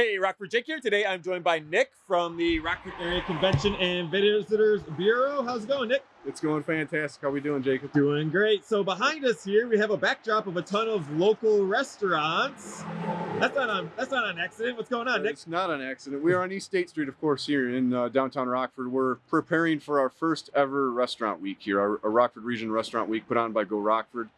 Hey, Rockford Jake here. Today I'm joined by Nick from the Rockford Area Convention and Visitors Bureau. How's it going, Nick? It's going fantastic. How we doing, Jacob? Doing great. So behind us here, we have a backdrop of a ton of local restaurants. That's not on. That's not an accident. What's going on, Nick? It's not an accident. We are on East State Street, of course, here in uh, downtown Rockford. We're preparing for our first ever restaurant week here, our, our Rockford Region Restaurant Week put on by Go Rockford.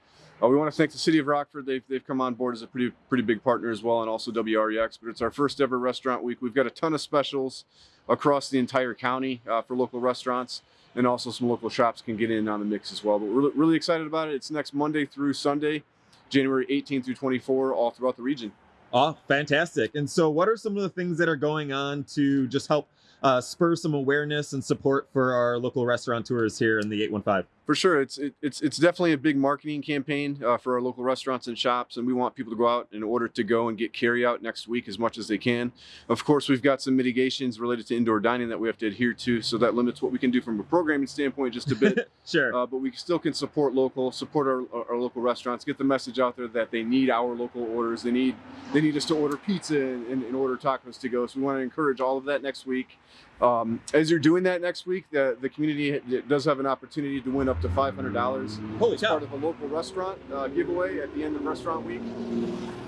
Uh, we want to thank the city of Rockford. They've, they've come on board as a pretty pretty big partner as well, and also WREX. But it's our first ever restaurant week. We've got a ton of specials across the entire county uh, for local restaurants, and also some local shops can get in on the mix as well. But we're really, really excited about it. It's next Monday through Sunday, January 18 through 24, all throughout the region. Oh, fantastic. And so, what are some of the things that are going on to just help uh, spur some awareness and support for our local restaurateurs here in the 815? For sure, it's it, it's it's definitely a big marketing campaign uh, for our local restaurants and shops, and we want people to go out in order to go and get carry out next week as much as they can. Of course, we've got some mitigations related to indoor dining that we have to adhere to, so that limits what we can do from a programming standpoint just a bit. sure. Uh, but we still can support local, support our, our local restaurants, get the message out there that they need our local orders. They need they need us to order pizza and, and, and order tacos to go. So we want to encourage all of that next week. Um, as you're doing that next week, the, the community does have an opportunity to win up to $500. Holy cow. part of a local restaurant uh, giveaway at the end of restaurant week.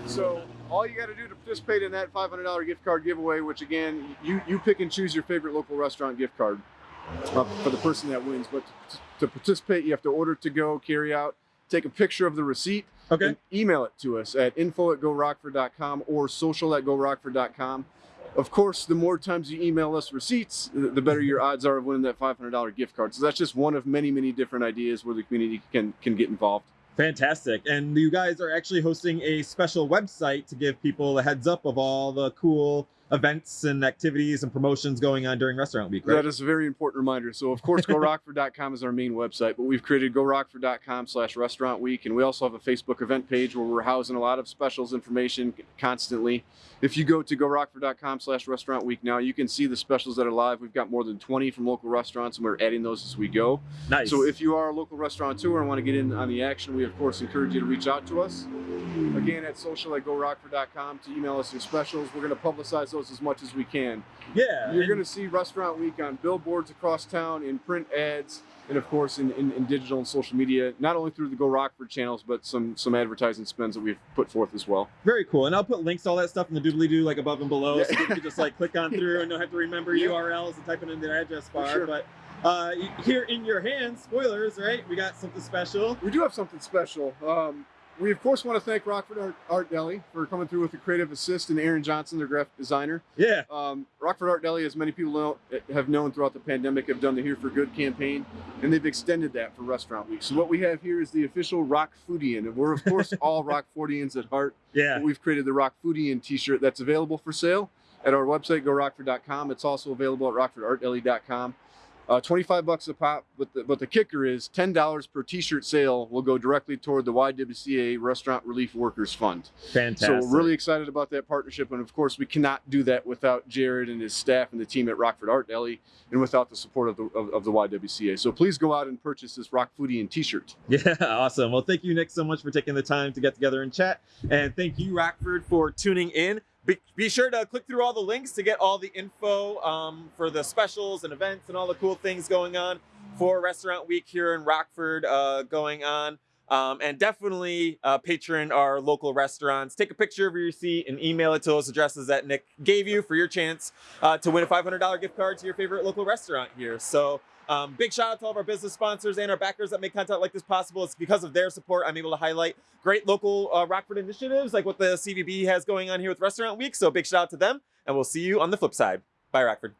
So all you got to do to participate in that $500 gift card giveaway, which again, you, you pick and choose your favorite local restaurant gift card uh, for the person that wins. But to, to participate, you have to order to go, carry out, take a picture of the receipt, Okay. and email it to us at info at gorockford.com or social at gorockford.com. Of course, the more times you email us receipts, the the better your mm-hmm. odds are of winning that $500 gift card. So that's just one of many, many different ideas where the community can can get involved. Fantastic. And you guys are actually hosting a special website to give people a heads up of all the cool events and activities and promotions going on during restaurant week, right? That is a very important reminder. So of course, gorockford.com is our main website, but we've created gorockford.com slash restaurant week. And we also have a Facebook event page where we're housing a lot of specials information constantly. If you go to gorockford.com slash restaurant week now, you can see the specials that are live. We've got more than 20 from local restaurants and we're adding those as we go. nice. So if you are a local restaurateur and want to get in on the action, we of course encourage you to reach out to us. Again, at social at gorockford.com to email us your specials. We're going to publicize those as much as we can. yeah. You're going to see Restaurant Week on billboards across town, in print ads, and of course in, in, in digital and social media, not only through the Go Rockford channels, but some some advertising spends that we've put forth as well. Very cool. And I'll put links to all that stuff in the doobly doo, like above and below, Yeah. so you can just like click on through and don't have to remember Yeah. URLs and type it in the address bar. sure. But uh, here in your hands, spoilers, right? We got something special. We do have something special. Um, we of course want to thank Rockford Art, Art Deli for coming through with the creative assist and Aaron Johnson, their graphic designer. Yeah. Um, Rockford Art Deli, as many people know, have known throughout the pandemic, have done the Here for Good campaign, and they've extended that for Restaurant Week. So what we have here is the official Rock Foodian, and we're of course all Rock Foodians at heart. Yeah. We've created the Rock Foodian T-shirt that's available for sale at our website, gorockford.com. It's also available at rockfordartdeli.com. Uh, 25 bucks a pop, but the, but the kicker is $10 per T-shirt sale will go directly toward the YWCA Restaurant Relief Workers Fund. Fantastic. So we're really excited about that partnership, and of course we cannot do that without Jared and his staff and the team at Rockford Art Deli, and without the support of the of, of the YWCA. So please go out and purchase this Rock Foodian T-shirt. Yeah, awesome. Well, thank you, Nick, so much for taking the time to get together and chat. And thank you, Rockford, for tuning in. Be, be sure to click through all the links to get all the info um, for the specials and events and all the cool things going on for Restaurant Week here in Rockford uh, going on. Um, and definitely uh, patron our local restaurants. Take a picture of your receipt and email it to those addresses that Nick gave you for your chance uh, to win a $500 gift card to your favorite local restaurant here. So um, big shout out to all of our business sponsors and our backers that make content like this possible. It's because of their support I'm able to highlight great local uh, Rockford initiatives like what the CVB has going on here with Restaurant Week. So big shout out to them, and we'll see you on the flip side. Bye, Rockford.